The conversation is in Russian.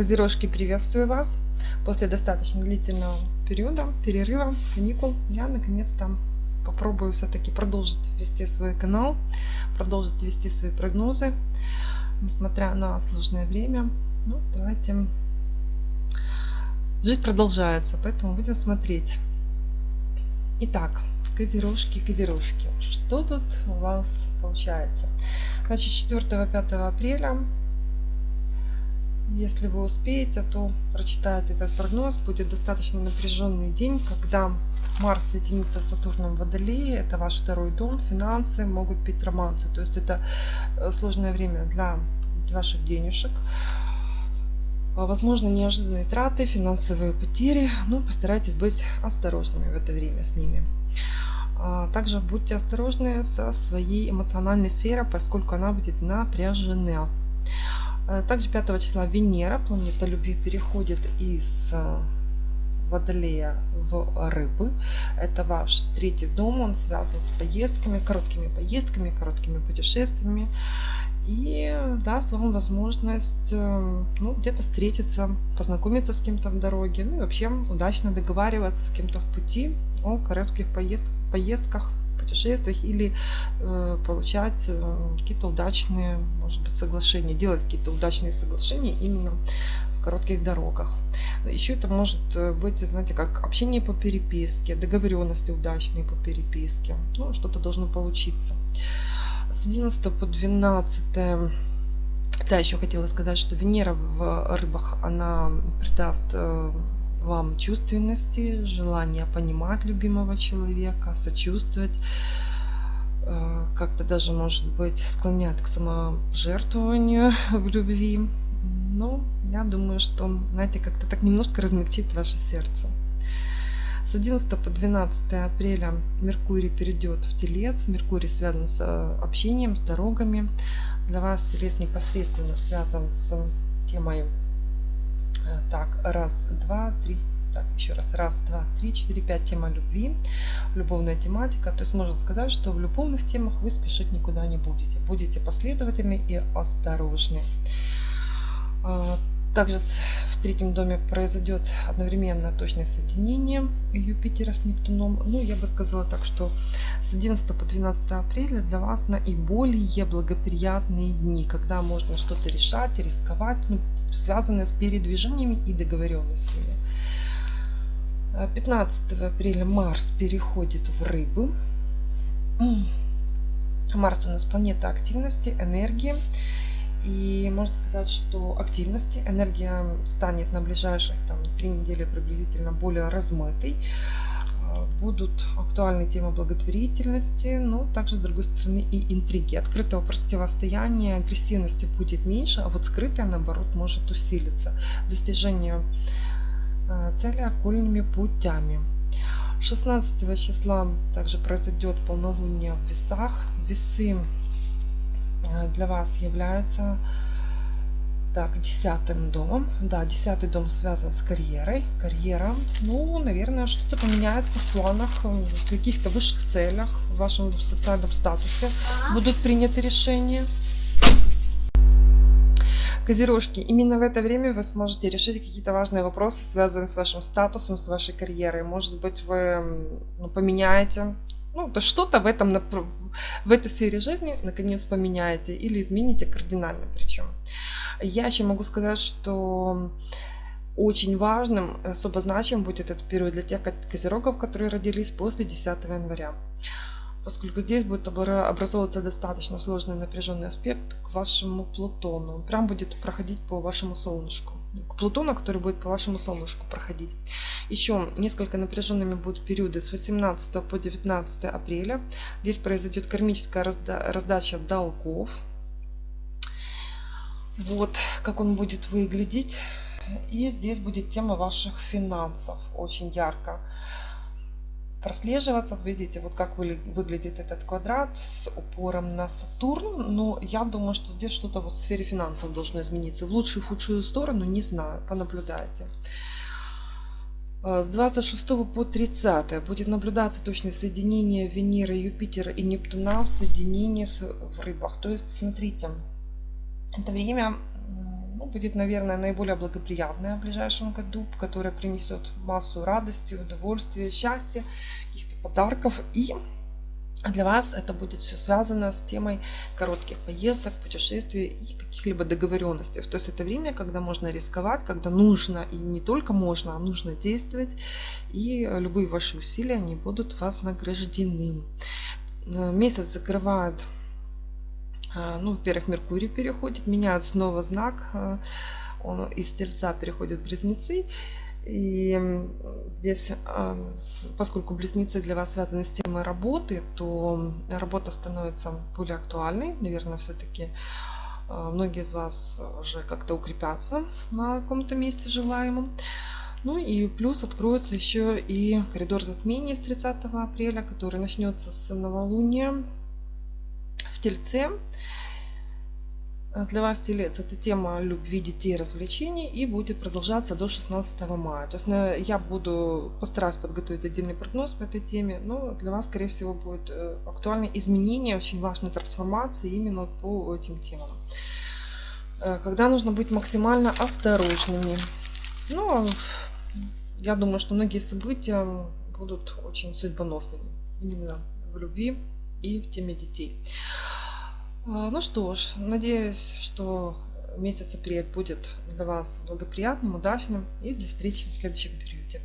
Козерожки, приветствую вас! После достаточно длительного периода, перерыва, каникул, я наконец-то попробую все-таки продолжить вести свой канал, продолжить вести свои прогнозы, несмотря на сложное время. Ну, давайте. Жизнь продолжается, поэтому будем смотреть. Итак, козерожки, козерожки. Что тут у вас получается? Значит, 4-5 апреля если вы успеете, то прочитать этот прогноз. Будет достаточно напряженный день, когда Марс соединится с Сатурном в Водолее. Это ваш второй дом. Финансы могут быть романсы. То есть это э, сложное время для ваших денежек. А, возможно, неожиданные траты, финансовые потери. Ну, постарайтесь быть осторожными в это время с ними. А, также будьте осторожны со своей эмоциональной сферой, поскольку она будет напряжена. Э, также 5 числа Венера, планета любви, переходит из э, Водолея в Рыбы. Это ваш третий дом, он связан с поездками, короткими поездками, короткими путешествиями. И даст вам возможность э, ну, где-то встретиться, познакомиться с кем-то в дороге, ну и вообще удачно договариваться с кем-то в пути о коротких поезд поездках путешествиях или э, получать э, какие-то удачные, может быть, соглашения, делать какие-то удачные соглашения именно в коротких дорогах. Еще это может э, быть, знаете, как общение по переписке, договоренности удачные по переписке. Ну, что-то должно получиться. С 11 по 12 да, еще хотела сказать, что Венера в рыбах, она придаст э, вам чувственности, желание понимать любимого человека, сочувствовать, э, как-то даже, может быть, склонять к саможертвованию в любви. Но я думаю, что, знаете, как-то так немножко размягчит ваше сердце. С 11 по 12 апреля Меркурий перейдет в Телец. Меркурий связан с э, общением, с дорогами. Для вас Телец непосредственно связан с темой так, раз, два, три, так, еще раз, раз, два, три, четыре, пять, тема любви, любовная тематика. То есть можно сказать, что в любовных темах вы спешить никуда не будете. Будете последовательны и осторожны. А, также в третьем доме произойдет одновременно точное соединение Юпитера с Нептуном. Ну, я бы сказала так, что с 11 по 12 апреля для вас наиболее благоприятные дни, когда можно что-то решать, рисковать, ну, связанное с передвижениями и договоренностями. 15 апреля Марс переходит в Рыбы. Марс у нас планета активности, энергии. И можно сказать, что активности, энергия станет на ближайших там, три недели приблизительно более размытой. А, будут актуальны темы благотворительности, но также, с другой стороны, и интриги. Открытого противостояния, агрессивности будет меньше, а вот скрытое, наоборот, может усилиться. Достижение а, цели окольными путями. 16 числа также произойдет полнолуние в весах. Весы для вас являются так, десятым домом. Да, десятый дом связан с карьерой. Карьера, ну, наверное, что-то поменяется в планах, э, в каких-то высших целях, в вашем социальном статусе будут приняты решения. Козерожки, именно в это время вы сможете решить какие-то важные вопросы, связанные с вашим статусом, с вашей карьерой. Может быть, вы ну, поменяете ну, то что-то в этом в этой сфере жизни наконец поменяете или измените кардинально причем. Я еще могу сказать, что очень важным, особо значимым будет этот период для тех козерогов, которые родились после 10 января. Поскольку здесь будет образовываться достаточно сложный напряженный аспект к вашему Плутону. Он прям будет проходить по вашему солнышку к Плутону, который будет по вашему солнышку проходить. Еще несколько напряженными будут периоды с 18 по 19 апреля. Здесь произойдет кармическая раздача долгов. Вот как он будет выглядеть. И здесь будет тема ваших финансов очень ярко прослеживаться. Видите, вот как выглядит этот квадрат с упором на Сатурн. Но я думаю, что здесь что-то вот в сфере финансов должно измениться. В лучшую, худшую сторону, не знаю, понаблюдайте. С 26 по 30 будет наблюдаться точное соединение Венеры, Юпитера и Нептуна в соединении в рыбах. То есть, смотрите, это время ну, будет, наверное, наиболее благоприятное в ближайшем году, которое принесет массу радости, удовольствия, счастья, каких-то подарков. И для вас это будет все связано с темой коротких поездок, путешествий и каких-либо договоренностей. То есть это время, когда можно рисковать, когда нужно, и не только можно, а нужно действовать. И любые ваши усилия, они будут вознаграждены. Э, месяц закрывает ну, во-первых, Меркурий переходит, меняют снова знак, э, он из Тельца переходит в Близнецы. И здесь, а, поскольку близнецы для вас связаны с темой работы, то работа становится более актуальной. Наверное, все-таки а, многие из вас уже как-то укрепятся на каком-то месте желаемом. Ну и плюс откроется еще и коридор затмений с 30 апреля, который начнется с новолуния Тельце. Для вас телец это тема любви детей, развлечений и будет продолжаться до 16 мая. То есть я буду постараюсь подготовить отдельный прогноз по этой теме, но для вас, скорее всего, будет э, актуальные изменения, очень важные трансформации именно по этим темам. Э, когда нужно быть максимально осторожными. Ну, я думаю, что многие события будут очень судьбоносными именно в любви и в теме детей. А, ну что ж, надеюсь, что месяц апрель будет для вас благоприятным, удачным и для встречи в следующем периоде.